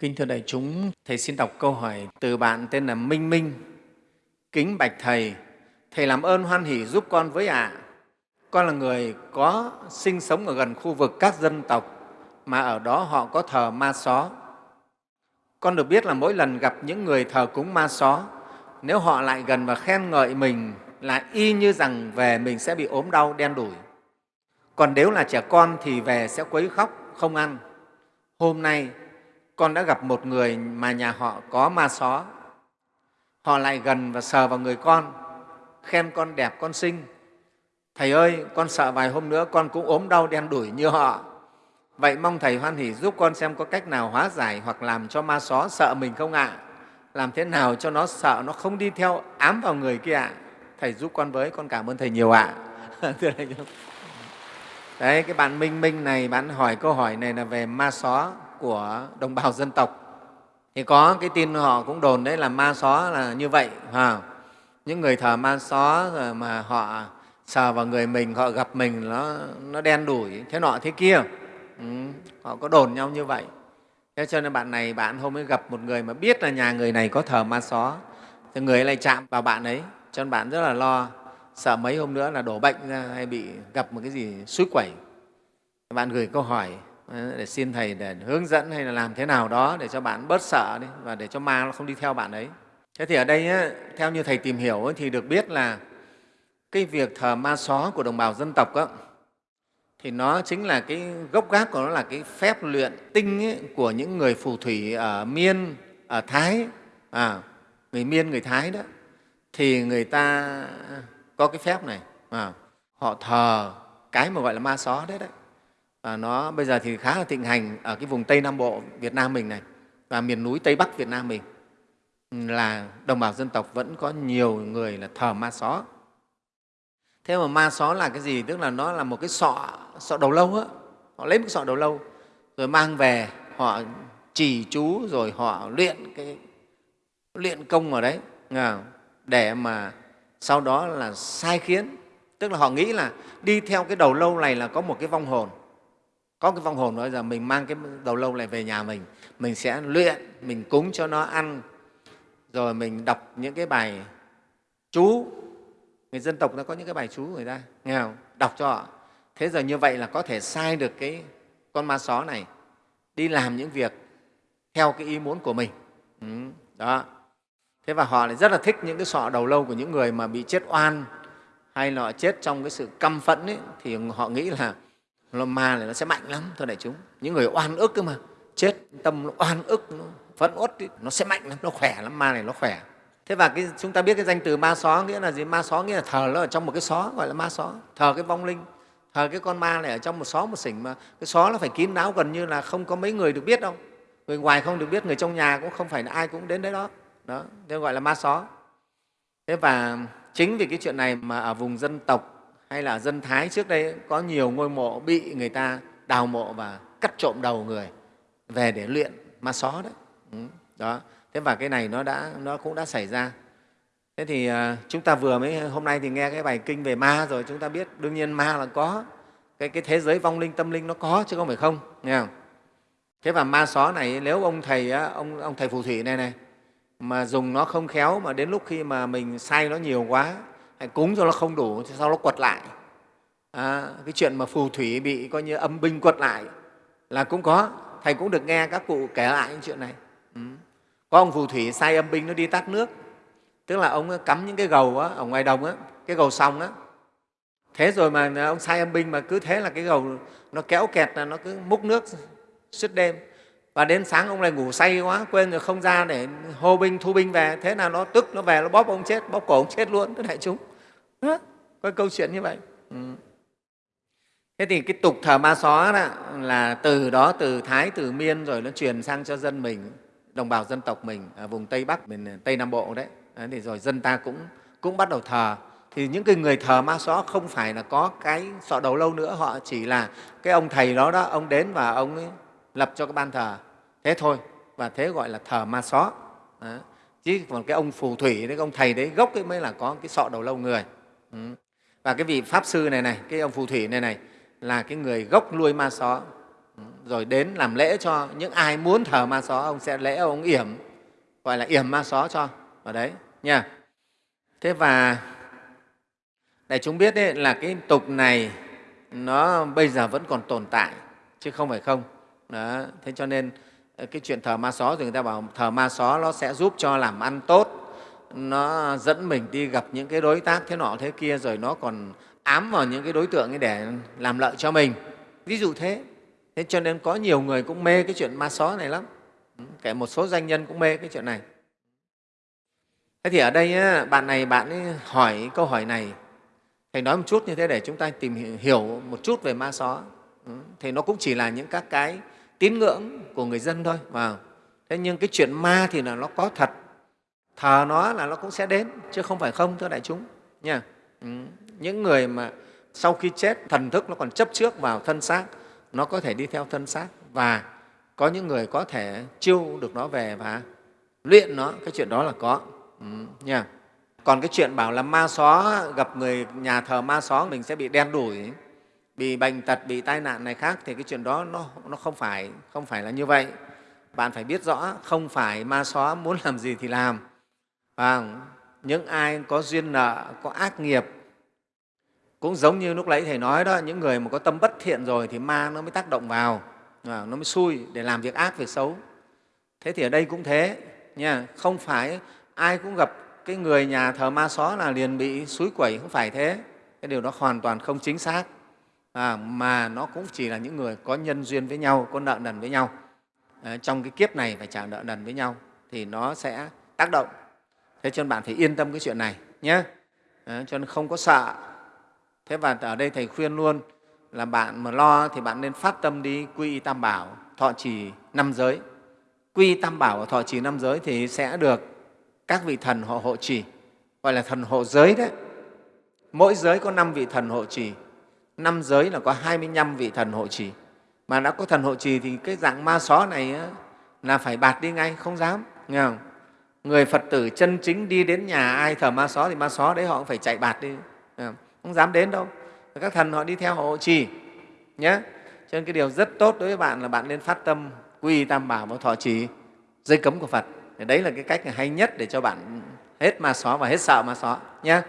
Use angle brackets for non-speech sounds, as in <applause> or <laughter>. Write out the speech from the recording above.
Kính thưa đại chúng, Thầy xin đọc câu hỏi từ bạn tên là Minh Minh. Kính bạch Thầy, Thầy làm ơn hoan hỷ giúp con với ạ. Con là người có sinh sống ở gần khu vực các dân tộc mà ở đó họ có thờ ma só. Con được biết là mỗi lần gặp những người thờ cúng ma só, nếu họ lại gần và khen ngợi mình là y như rằng về mình sẽ bị ốm đau đen đủi. Còn nếu là trẻ con thì về sẽ quấy khóc, không ăn. Hôm nay con đã gặp một người mà nhà họ có ma só. Họ lại gần và sờ vào người con, khen con đẹp, con xinh. Thầy ơi, con sợ vài hôm nữa con cũng ốm đau đen đủi như họ. Vậy mong Thầy hoan hỷ giúp con xem có cách nào hóa giải hoặc làm cho ma só sợ mình không ạ? Làm thế nào cho nó sợ, nó không đi theo ám vào người kia ạ? Thầy giúp con với, con cảm ơn Thầy nhiều ạ. <laughs> Đấy, cái bạn Minh Minh này, bạn hỏi câu hỏi này là về ma só của đồng bào dân tộc. Thì có cái tin họ cũng đồn đấy là ma só là như vậy. À, những người thờ ma só rồi mà họ sờ vào người mình, họ gặp mình nó, nó đen đủi, thế nọ thế kia. Ừ, họ có đồn nhau như vậy. Thế cho nên bạn này, bạn hôm ấy gặp một người mà biết là nhà người này có thờ ma só, thì người ấy lại chạm vào bạn ấy, cho nên bạn rất là lo, sợ mấy hôm nữa là đổ bệnh ra hay bị gặp một cái gì suối quẩy. Bạn gửi câu hỏi Ờ, để xin Thầy để hướng dẫn hay là làm thế nào đó để cho bạn bớt sợ đi và để cho ma nó không đi theo bạn ấy. Thế thì ở đây, theo như Thầy tìm hiểu thì được biết là cái việc thờ ma só của đồng bào dân tộc ấy, thì nó chính là cái gốc gác của nó là cái phép luyện tinh ấy, của những người phù thủy ở Miên, ở Thái, à, người Miên, người Thái đó, thì người ta có cái phép này, à, họ thờ cái mà gọi là ma só đấy đấy và nó bây giờ thì khá là thịnh hành ở cái vùng Tây Nam Bộ Việt Nam mình này và miền núi Tây Bắc Việt Nam mình ừ, là đồng bào dân tộc vẫn có nhiều người là thờ ma só. Thế mà ma só là cái gì? Tức là nó là một cái sọ, sọ đầu lâu á. Họ lấy một cái sọ đầu lâu rồi mang về, họ chỉ chú rồi họ luyện cái luyện công ở đấy à, để mà sau đó là sai khiến. Tức là họ nghĩ là đi theo cái đầu lâu này là có một cái vong hồn có cái vong hồn nói rằng mình mang cái đầu lâu này về nhà mình mình sẽ luyện mình cúng cho nó ăn. Rồi mình đọc những cái bài chú. Người dân tộc nó có những cái bài chú người ta nghe không? Đọc cho họ. Thế giờ như vậy là có thể sai được cái con ma só này đi làm những việc theo cái ý muốn của mình. Ừ, đó. Thế và họ lại rất là thích những cái sọ đầu lâu của những người mà bị chết oan hay là họ chết trong cái sự căm phẫn ấy, thì họ nghĩ là ma này nó sẽ mạnh lắm thưa đại chúng. Những người oan ức cơ mà chết tâm nó oan ức nó phẫn uất nó sẽ mạnh lắm nó khỏe lắm ma này nó khỏe. Thế và cái, chúng ta biết cái danh từ ma xó nghĩa là gì? Ma xó nghĩa là thờ nó ở trong một cái xó gọi là ma xó. Thờ cái vong linh thờ cái con ma này ở trong một xó một sỉnh mà cái xó nó phải kín đáo gần như là không có mấy người được biết đâu. Người ngoài không được biết người trong nhà cũng không phải là ai cũng đến đấy đó. Đó thế gọi là ma xó. Thế và chính vì cái chuyện này mà ở vùng dân tộc hay là dân Thái trước đây có nhiều ngôi mộ bị người ta đào mộ và cắt trộm đầu người về để luyện ma só đấy. Ừ, đó. Thế và cái này nó, đã, nó cũng đã xảy ra. Thế thì à, chúng ta vừa mới hôm nay thì nghe cái bài kinh về ma rồi chúng ta biết đương nhiên ma là có cái, cái thế giới vong linh tâm linh nó có chứ không phải không nghe không thế và ma só này nếu ông thầy ông ông thầy phù thủy này này mà dùng nó không khéo mà đến lúc khi mà mình sai nó nhiều quá cúng cho nó không đủ thì sau nó quật lại. À, cái chuyện mà phù thủy bị coi như âm binh quật lại là cũng có. Thầy cũng được nghe các cụ kể lại những chuyện này. Ừ. có ông phù thủy sai âm binh nó đi tắt nước. Tức là ông cắm những cái gầu á, ở ngoài đồng á, cái gầu xong á. Thế rồi mà ông sai âm binh mà cứ thế là cái gầu nó kéo kẹt là nó cứ múc nước suốt đêm. Và đến sáng ông lại ngủ say quá quên rồi không ra để hô binh thu binh về. Thế là nó tức nó về nó bóp ông chết bóp cổ ông chết luôn tất đại chúng có câu chuyện như vậy. Ừ. thế thì cái tục thờ ma xó đó là từ đó từ thái từ miên rồi nó truyền sang cho dân mình đồng bào dân tộc mình ở vùng tây bắc miền ờ, tây nam bộ đấy, đấy thì rồi dân ta cũng cũng bắt đầu thờ. Thì những cái người thờ ma xó không phải là có cái sọ đầu lâu nữa họ chỉ là cái ông thầy đó đó ông đến và ông ấy lập cho cái ban thờ. Thế thôi và thế gọi là thờ ma xó. Đó. chứ còn cái ông phù thủy đấy cái ông thầy đấy gốc ấy mới là có cái sọ đầu lâu người ừ. và cái vị pháp sư này này cái ông phù thủy này này là cái người gốc nuôi ma xó ừ. rồi đến làm lễ cho những ai muốn thờ ma xó ông sẽ lễ ông yểm gọi là yểm ma xó cho vào đấy nha thế và để chúng biết đấy, là cái tục này nó bây giờ vẫn còn tồn tại chứ không phải không đó. thế cho nên ờ, cái chuyện thờ ma xó thì người ta bảo thờ ma xó nó sẽ giúp cho làm ăn tốt nó dẫn mình đi gặp những cái đối tác thế nọ thế kia, rồi nó còn ám vào những cái đối tượng ấy để làm lợi cho mình. Ví dụ thế. Thế cho nên có nhiều người cũng mê cái chuyện ma xó này lắm. Ừ, kể một số doanh nhân cũng mê cái chuyện này. Thế thì ở đây bạn này, bạn ấy hỏi câu hỏi này. Thầy nói một chút như thế để chúng ta tìm hiểu một chút về ma xó ừ, thì nó cũng chỉ là những các cái tín ngưỡng của người dân thôi, vào. Thế nhưng cái chuyện ma thì là nó có thật thờ nó là nó cũng sẽ đến chứ không phải không thưa đại chúng nha. Ừ, những người mà sau khi chết thần thức nó còn chấp trước vào thân xác nó có thể đi theo thân xác. Và có những người có thể chiêu được nó về và luyện nó cái chuyện đó là có. Ừ, nha. Còn cái chuyện bảo là ma xó gặp người nhà thờ ma xó mình sẽ bị đen đủi bị bệnh tật bị tai nạn này khác thì cái chuyện đó nó, nó không phải không phải là như vậy. Bạn phải biết rõ không phải ma xó muốn làm gì thì làm à, những ai có duyên nợ có ác nghiệp cũng giống như lúc nãy thầy nói đó những người mà có tâm bất thiện rồi thì ma nó mới tác động vào à, nó mới xui để làm việc ác việc xấu. Thế thì ở đây cũng thế nha không phải ai cũng gặp cái người nhà thờ ma xó là liền bị suối quẩy không phải thế. Cái điều đó hoàn toàn không chính xác. À, mà nó cũng chỉ là những người có nhân duyên với nhau có nợ nần với nhau. À, trong cái kiếp này phải trả nợ nần với nhau thì nó sẽ tác động thế cho nên bạn phải yên tâm cái chuyện này nhé. À, cho nên không có sợ. Thế và ở đây thầy khuyên luôn là bạn mà lo thì bạn nên phát tâm đi quy y tam bảo thọ trì năm giới. Quy y tam bảo và thọ trì năm giới thì sẽ được các vị thần họ hộ trì gọi là thần hộ giới đấy. Mỗi giới có năm vị thần hộ trì năm giới là có 25 vị thần hộ trì. Mà đã có thần hộ trì thì cái dạng ma xó này là phải bạt đi ngay không dám nghe không? Người phật tử chân chính đi đến nhà ai thờ ma xó thì ma xó đấy họ cũng phải chạy bạt đi. Ờ, không? dám đến đâu. Các thần họ đi theo họ hộ trì nhé cho nên cái điều rất tốt đối với bạn là bạn nên phát tâm, quy tam bảo và thọ trì dây cấm của phật. Đấy là cái cách hay nhất để cho bạn hết ma xó và hết sợ ma xó nhé